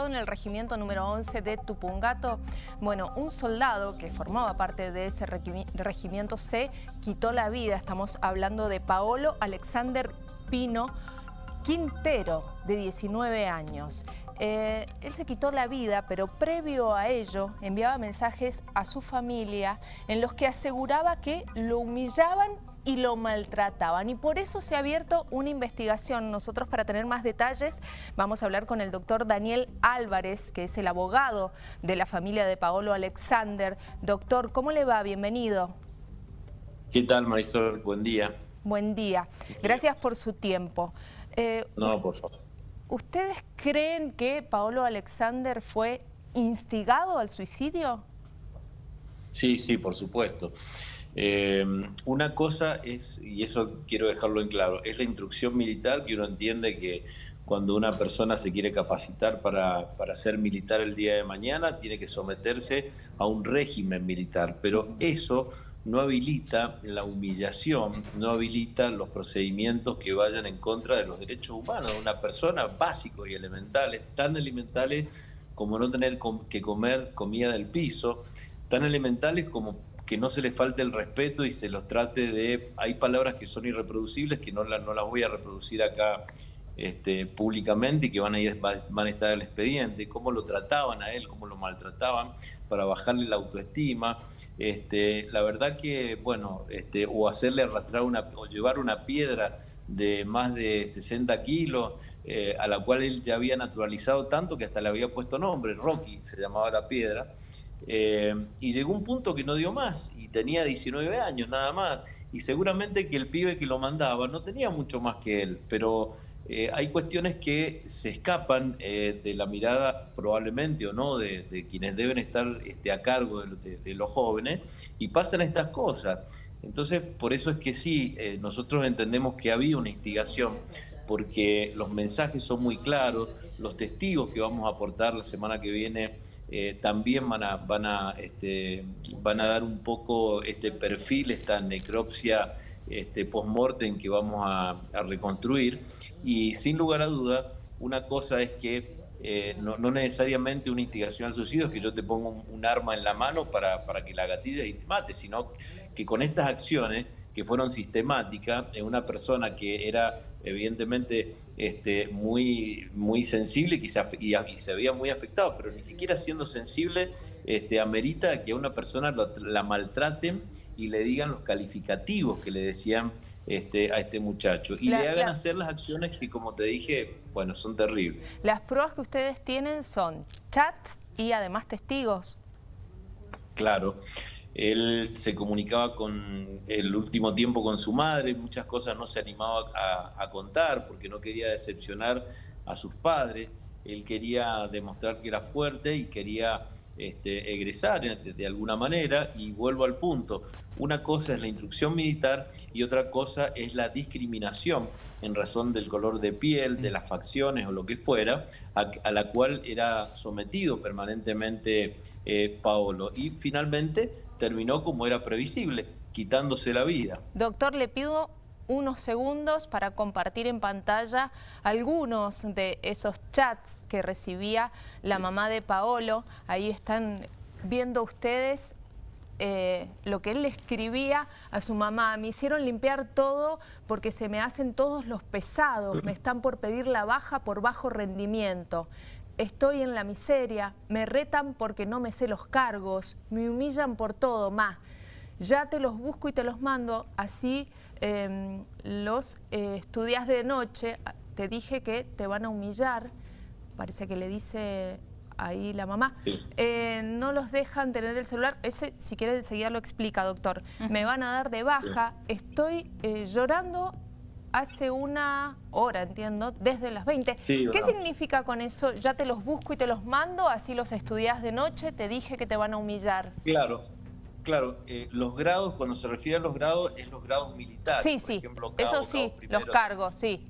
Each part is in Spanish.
en el regimiento número 11 de Tupungato, bueno, un soldado que formaba parte de ese regimiento se quitó la vida. Estamos hablando de Paolo Alexander Pino Quintero, de 19 años. Eh, él se quitó la vida, pero previo a ello enviaba mensajes a su familia en los que aseguraba que lo humillaban y lo maltrataban. Y por eso se ha abierto una investigación. Nosotros para tener más detalles vamos a hablar con el doctor Daniel Álvarez, que es el abogado de la familia de Paolo Alexander. Doctor, ¿cómo le va? Bienvenido. ¿Qué tal, Marisol? Buen día. Buen día. Gracias por su tiempo. Eh, no, por favor. ¿Ustedes creen que Paolo Alexander fue instigado al suicidio? Sí, sí, por supuesto. Eh, una cosa es, y eso quiero dejarlo en claro, es la instrucción militar que uno entiende que cuando una persona se quiere capacitar para, para, ser militar el día de mañana, tiene que someterse a un régimen militar. Pero eso no habilita la humillación, no habilita los procedimientos que vayan en contra de los derechos humanos de una persona básicos y elementales, tan elementales como no tener que comer comida del piso, tan elementales como que no se les falte el respeto y se los trate de... Hay palabras que son irreproducibles que no, no las voy a reproducir acá este, públicamente y que van a, estar el expediente, cómo lo trataban a él, cómo lo maltrataban para bajarle la autoestima. Este, la verdad que, bueno, este, o hacerle arrastrar una, o llevar una piedra de más de 60 kilos, eh, a la cual él ya había naturalizado tanto que hasta le había puesto nombre, Rocky se llamaba la piedra. Eh, y llegó un punto que no dio más y tenía 19 años nada más. Y seguramente que el pibe que lo mandaba no tenía mucho más que él, pero eh, hay cuestiones que se escapan eh, de la mirada probablemente o no de, quienes deben estar este, a cargo de, los jóvenes y pasan estas cosas. Entonces, por eso es que sí, eh, nosotros entendemos que había una instigación porque los mensajes son muy claros, los testigos que vamos a aportar la semana que viene también van a, van, a, este, van a dar un poco este perfil, esta necropsia este, post-mortem que vamos a, reconstruir. Y sin lugar a duda, una cosa es que eh, no, necesariamente una instigación al suicidio es que yo te ponga un, arma en la mano para, para, que la gatilla y te mate, sino que con estas acciones que fueron sistemáticas, en una persona que era evidentemente este, muy, muy sensible se, y, se veía muy afectado, pero ni siquiera siendo sensible este, amerita que a una persona la maltraten y le digan los calificativos que le decían este, a este muchacho y le hagan hacer las acciones que, como te dije, bueno, son terribles. Las pruebas que ustedes tienen son chats y además testigos. Claro. Él se comunicaba con el último tiempo con su madre, muchas cosas no se animaba a, contar porque no quería decepcionar a sus padres. Él quería demostrar que era fuerte y quería este, egresar de, alguna manera. Y vuelvo al punto, una cosa es la instrucción militar y otra cosa es la discriminación en razón del color de piel, de las facciones o lo que fuera, a, la cual era sometido permanentemente eh, Paolo. Y finalmente terminó como era previsible, quitándose la vida. Doctor, le pido unos segundos para compartir en pantalla algunos de esos chats que recibía la mamá de Paolo. Ahí están viendo ustedes eh, lo que él le escribía a su mamá. Me hicieron limpiar todo porque se me hacen todos los pesados. Me están por pedir la baja por bajo rendimiento. Estoy en la miseria, me retan porque no me sé los cargos, me humillan por todo, más. Ya te los busco y te los mando, así em, los eh, estudias de noche, te dije que te van a humillar, parece que le dice ahí la mamá, eh, no los dejan tener el celular, ese si quiere enseguida lo explica doctor, me van a dar de baja, estoy eh, llorando hace una hora, entiendo, desde las 20. ¿Qué significa con eso? Ya te los busco y te los mando, así los estudias de noche, te dije que te van a humillar. Claro, claro. Eh, los grados, cuando se refiere a los grados, es los grados militares. Sí, sí, eso sí, los cargos, sí.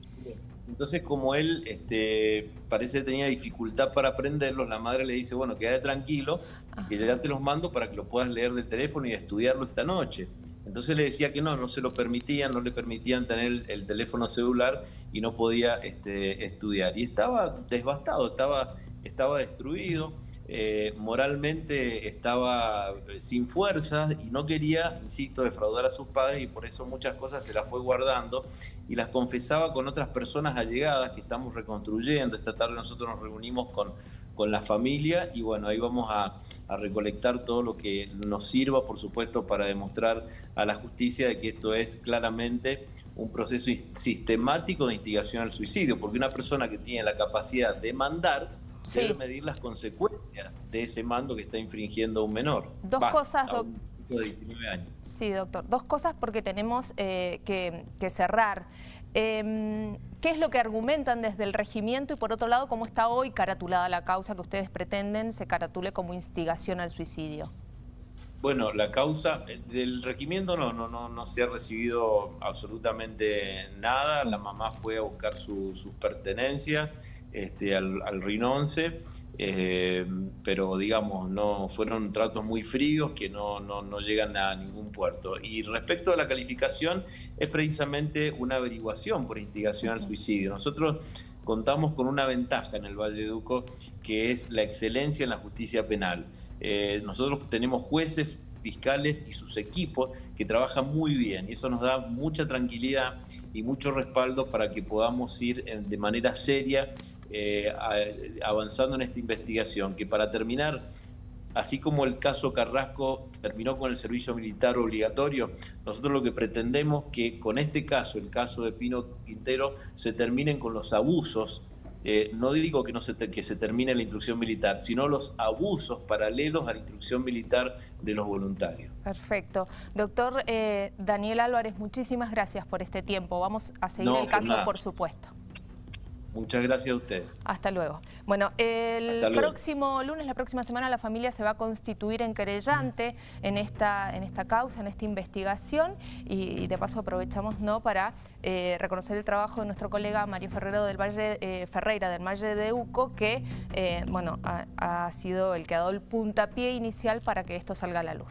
Entonces, como él este, parece que tenía dificultad para aprenderlos, la madre le dice, bueno, quédate tranquilo, que ya te los mando para que lo puedas leer del teléfono y estudiarlo esta noche. Entonces le decía que no, no se lo permitían, no le permitían tener el, teléfono celular y no podía este, estudiar. Y estaba desbastado, estaba estaba destruido, eh, moralmente estaba eh, sin fuerzas y no quería, insisto, defraudar a sus padres y por eso muchas cosas se las fue guardando y las confesaba con otras personas allegadas que estamos reconstruyendo. Esta tarde nosotros nos reunimos con, con la familia y bueno, ahí vamos a, a recolectar todo lo que nos sirva, por supuesto, para demostrar a la justicia de que esto es claramente un proceso sistemático de instigación al suicidio, porque una persona que tiene la capacidad de mandar debe medir las consecuencias de ese mando que está infringiendo un menor. Dos cosas, doctor. De 19 años. Sí, doctor. Dos cosas porque tenemos eh, que, cerrar. Em, ¿Qué es lo que argumentan desde el regimiento y por otro lado cómo está hoy caratulada la causa que ustedes pretenden se caratule como instigación al suicidio? Bueno, la causa eh, del regimiento no, no, no, no se ha recibido absolutamente nada. La mamá fue a buscar sus pertenencias este, al, al Rinonce, eh, pero digamos, no fueron tratos muy fríos que no, no, no, llegan a ningún puerto. Y respecto a la calificación, es precisamente una averiguación por instigación al suicidio. Nosotros contamos con una ventaja en el Valle de Duco, que es la excelencia en la justicia penal. Eh, nosotros tenemos jueces, fiscales y sus equipos que trabajan muy bien y eso nos da mucha tranquilidad y mucho respaldo para que podamos ir de manera seria eh, avanzando en esta investigación, que para terminar, así como el caso Carrasco terminó con el servicio militar obligatorio, nosotros lo que pretendemos que con este caso, el caso de Pino Quintero, se terminen con los abusos eh, no digo que, no se que se termine la instrucción militar, sino los abusos paralelos a la instrucción militar de los voluntarios. Perfecto. Doctor eh, Daniel Álvarez, muchísimas gracias por este tiempo. Vamos a seguir el caso, por supuesto. Muchas gracias a usted. Hasta luego. Bueno, el próximo lunes, la próxima semana, la familia se va a constituir en querellante en esta, en esta causa, en esta investigación y, de paso aprovechamos ¿no? para eh, reconocer el trabajo de nuestro colega Mario Ferrero del Valle, eh, Ferreira del Valle de Uco, que eh, bueno, ha, ha sido el que ha dado el puntapié inicial para que esto salga a la luz.